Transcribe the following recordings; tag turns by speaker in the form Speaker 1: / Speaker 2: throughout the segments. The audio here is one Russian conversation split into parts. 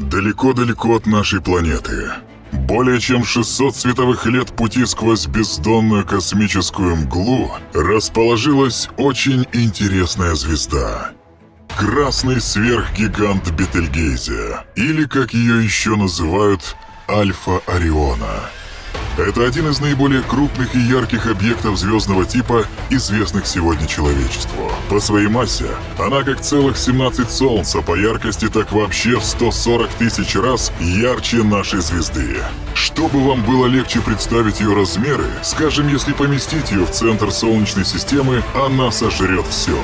Speaker 1: Далеко-далеко от нашей планеты. Более чем 600 световых лет пути сквозь бездонную космическую мглу расположилась очень интересная звезда. Красный сверхгигант Бетельгейзе, или как ее еще называют, Альфа Ориона. Это один из наиболее крупных и ярких объектов звездного типа, известных сегодня человечеству. По своей массе она как целых 17 Солнц, а по яркости так вообще в 140 тысяч раз ярче нашей звезды. Чтобы вам было легче представить ее размеры, скажем, если поместить ее в центр Солнечной системы, она сожрет все.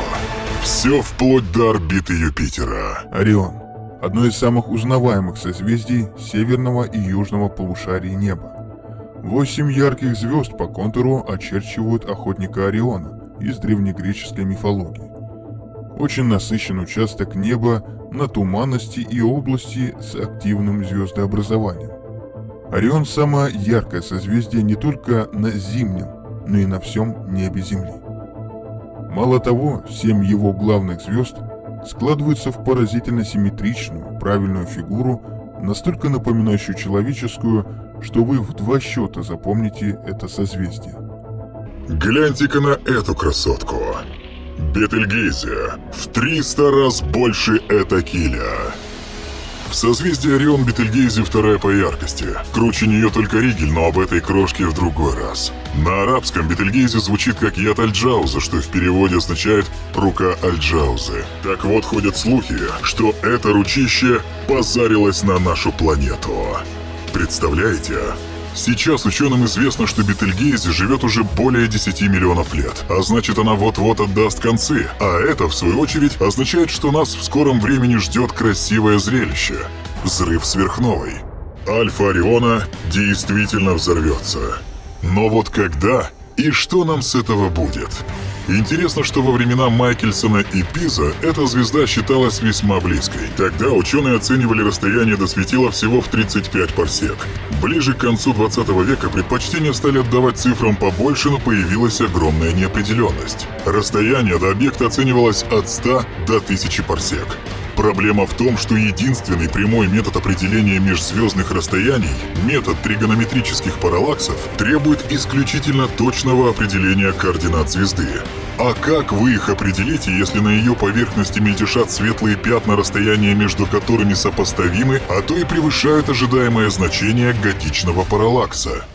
Speaker 1: Все вплоть до орбиты Юпитера.
Speaker 2: Орион – одно из самых узнаваемых созвездий северного и южного полушарий неба. Восемь ярких звезд по контуру очерчивают охотника Ориона из древнегреческой мифологии. Очень насыщен участок неба на туманности и области с активным звездообразованием. Орион – самое яркое созвездие не только на зимнем, но и на всем небе Земли. Мало того, семь его главных звезд складываются в поразительно симметричную, правильную фигуру, настолько напоминающую человеческую, что вы в два счета запомните это созвездие.
Speaker 1: Гляньте-ка на эту красотку. Бетельгейзе в 300 раз больше Этакиля. В созвездии Орион Бетельгейзе вторая по яркости. Круче нее только Ригель, но об этой крошке в другой раз. На арабском Бетельгейзе звучит как яд Альджауза, что в переводе означает «рука Альджаузы». Так вот, ходят слухи, что это ручище позарилось на нашу планету. Представляете? Сейчас ученым известно, что Бетельгейзе живет уже более 10 миллионов лет, а значит она вот-вот отдаст концы, а это, в свою очередь, означает, что нас в скором времени ждет красивое зрелище – взрыв сверхновой. Альфа Ориона действительно взорвется. Но вот когда и что нам с этого будет? Интересно, что во времена Майкельсона и Пиза эта звезда считалась весьма близкой. Тогда ученые оценивали расстояние до светила всего в 35 парсек. Ближе к концу 20 века предпочтение стали отдавать цифрам побольше, но появилась огромная неопределенность. Расстояние до объекта оценивалось от 100 до 1000 парсек. Проблема в том, что единственный прямой метод определения межзвездных расстояний, метод тригонометрических параллаксов, требует исключительно точного определения координат звезды. А как вы их определите, если на ее поверхности мельтешат светлые пятна, расстояния между которыми сопоставимы, а то и превышают ожидаемое значение готичного параллакса?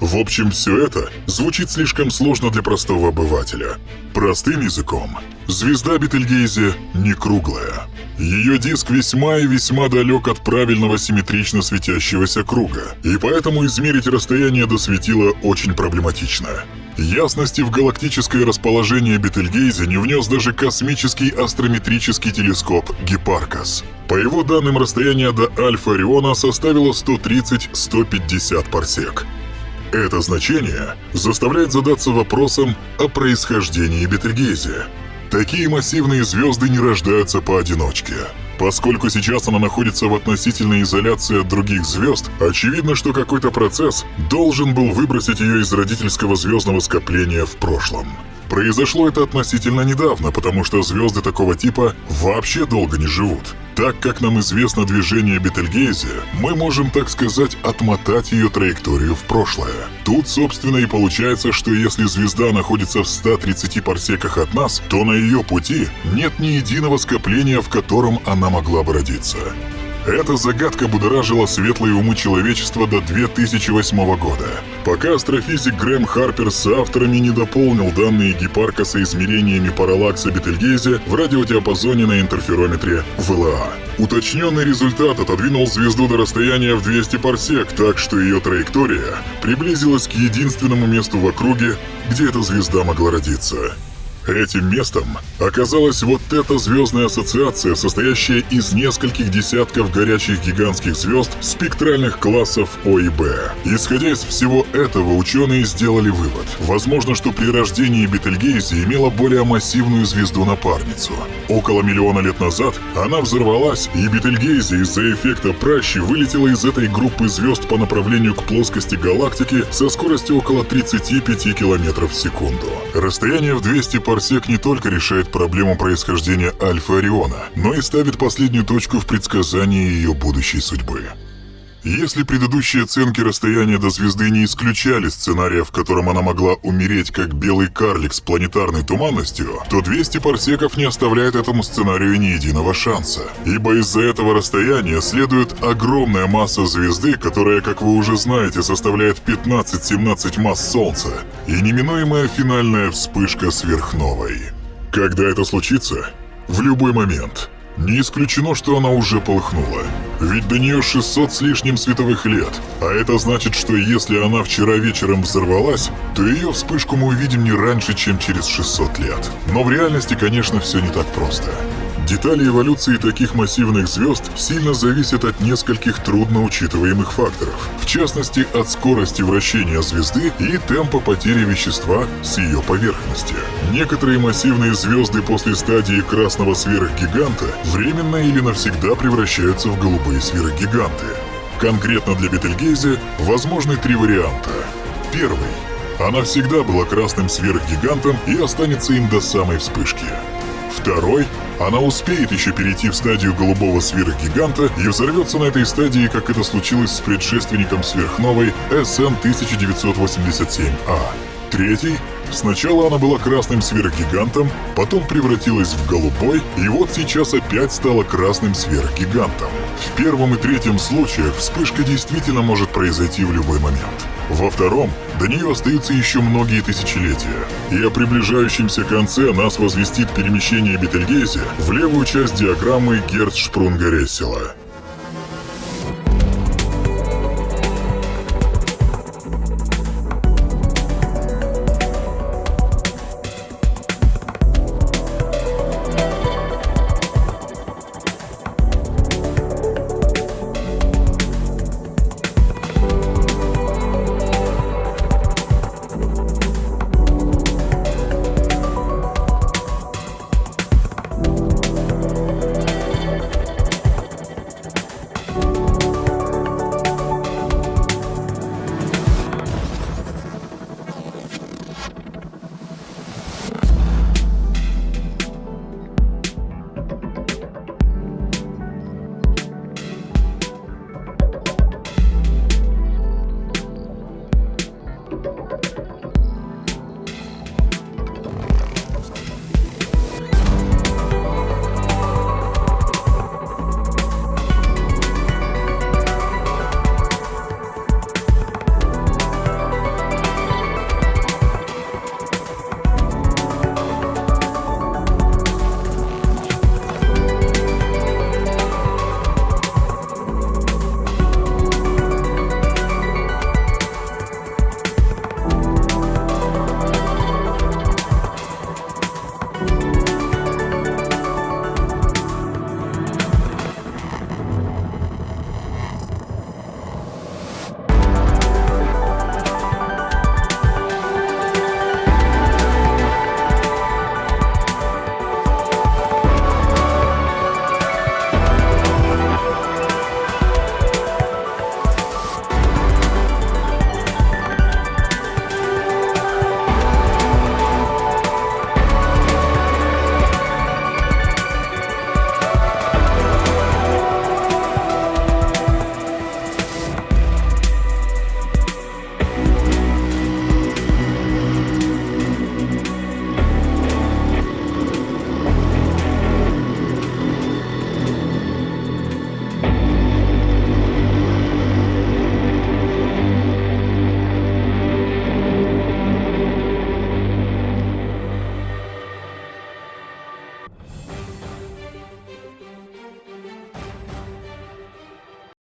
Speaker 1: В общем, все это звучит слишком сложно для простого обывателя. Простым языком, звезда Бетельгейзе не круглая. Ее диск весьма и весьма далек от правильного симметрично светящегося круга, и поэтому измерить расстояние до светила очень проблематично. Ясности в галактическое расположение Бетельгейзе не внес даже космический астрометрический телескоп Гепаркас. По его данным, расстояние до Альфа Ориона составило 130-150 парсек. Это значение заставляет задаться вопросом о происхождении Бетельгейзе. Такие массивные звезды не рождаются поодиночке. Поскольку сейчас она находится в относительной изоляции от других звезд, очевидно, что какой-то процесс должен был выбросить ее из родительского звездного скопления в прошлом. Произошло это относительно недавно, потому что звезды такого типа вообще долго не живут. Так как нам известно движение Бетельгейзе, мы можем, так сказать, отмотать ее траекторию в прошлое. Тут, собственно, и получается, что если звезда находится в 130 парсеках от нас, то на ее пути нет ни единого скопления, в котором она могла бы родиться. Эта загадка будоражила светлые умы человечества до 2008 года, пока астрофизик Грэм Харпер с авторами не дополнил данные Гепаркаса измерениями параллакса Бетельгейзе в радиодиапазоне на интерферометре ВЛА. Уточненный результат отодвинул звезду до расстояния в 200 парсек, так что ее траектория приблизилась к единственному месту в округе, где эта звезда могла родиться. Этим местом оказалась вот эта звездная ассоциация, состоящая из нескольких десятков горячих гигантских звезд спектральных классов О и Б. Исходя из всего этого, ученые сделали вывод. Возможно, что при рождении Бетельгейзе имела более массивную звезду-напарницу. Около миллиона лет назад она взорвалась, и Бетельгейзе из-за эффекта пращи вылетела из этой группы звезд по направлению к плоскости галактики со скоростью около 35 км в секунду. Расстояние в 200 парсек парсек не только решает проблему происхождения Альфа Ориона, но и ставит последнюю точку в предсказании ее будущей судьбы. Если предыдущие оценки расстояния до звезды не исключали сценария, в котором она могла умереть как белый карлик с планетарной туманностью, то 200 парсеков не оставляет этому сценарию ни единого шанса. Ибо из-за этого расстояния следует огромная масса звезды, которая, как вы уже знаете, составляет 15-17 масс Солнца, и неминуемая финальная вспышка сверхновой. Когда это случится? В любой момент – не исключено, что она уже полыхнула. Ведь до нее 600 с лишним световых лет. А это значит, что если она вчера вечером взорвалась, то ее вспышку мы увидим не раньше, чем через 600 лет. Но в реальности, конечно, все не так просто. Детали эволюции таких массивных звезд сильно зависят от нескольких трудно учитываемых факторов. В частности, от скорости вращения звезды и темпа потери вещества с ее поверхности. Некоторые массивные звезды после стадии красного сверхгиганта временно или навсегда превращаются в голубые сверхгиганты. Конкретно для Бетельгейзе возможны три варианта. Первый. Она всегда была красным сверхгигантом и останется им до самой вспышки. Второй она успеет еще перейти в стадию голубого сверхгиганта и взорвется на этой стадии, как это случилось с предшественником сверхновой SN1987A. Третий Сначала она была красным сверхгигантом, потом превратилась в голубой, и вот сейчас опять стала красным сверхгигантом. В первом и третьем случаях вспышка действительно может произойти в любой момент. Во втором до нее остаются еще многие тысячелетия, и о приближающемся конце нас возвестит перемещение Бетельгейзе в левую часть диаграммы Герцшпрунга-Рессела.